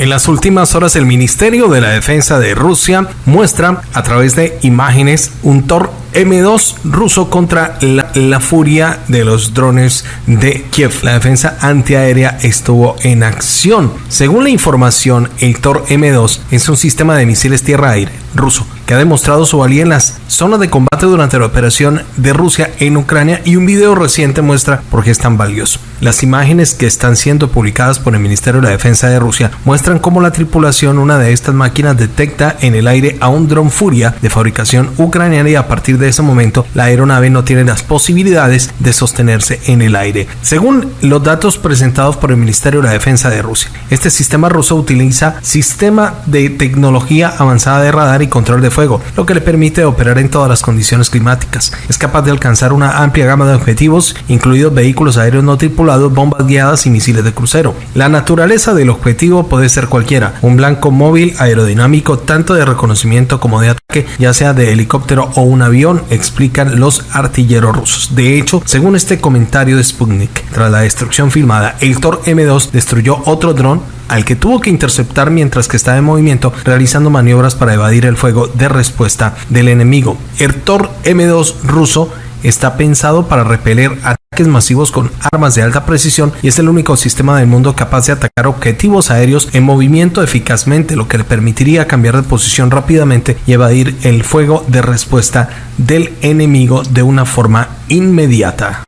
En las últimas horas el Ministerio de la Defensa de Rusia muestra a través de imágenes un Tor M2 ruso contra la, furia de los drones de Kiev. La defensa antiaérea estuvo en acción. Según la información, el Tor M2 es un sistema de misiles tierra-aire ruso que ha demostrado su valía en las zonas de combate durante la operación de Rusia en Ucrania y un video reciente muestra por qué es tan valioso. Las imágenes que están siendo publicadas por el Ministerio de la Defensa de Rusia muestran cómo la tripulación, una de estas máquinas, detecta en el aire a un dron Furia de fabricación ucraniana y a partir de ese momento la aeronave no tiene las posibilidades de sostenerse en el aire. Según los datos presentados por el Ministerio de la Defensa de Rusia, este sistema ruso utiliza sistema de tecnología avanzada de radar y control de lo que le permite operar en todas las condiciones climáticas. Es capaz de alcanzar una amplia gama de objetivos, incluidos vehículos aéreos no tripulados, bombas guiadas y misiles de crucero. La naturaleza del objetivo puede ser cualquiera, un blanco móvil aerodinámico tanto de reconocimiento como de ataque, ya sea de helicóptero o un avión, explican los artilleros rusos. De hecho, según este comentario de Sputnik, tras la destrucción filmada, el Tor M2 destruyó otro dron al que tuvo que interceptar mientras que estaba en movimiento realizando maniobras para evadir el fuego de respuesta del enemigo. El Tor M2 ruso está pensado para repeler ataques masivos con armas de alta precisión y es el único sistema del mundo capaz de atacar objetivos aéreos en movimiento eficazmente, lo que le permitiría cambiar de posición rápidamente y evadir el fuego de respuesta del enemigo de una forma inmediata.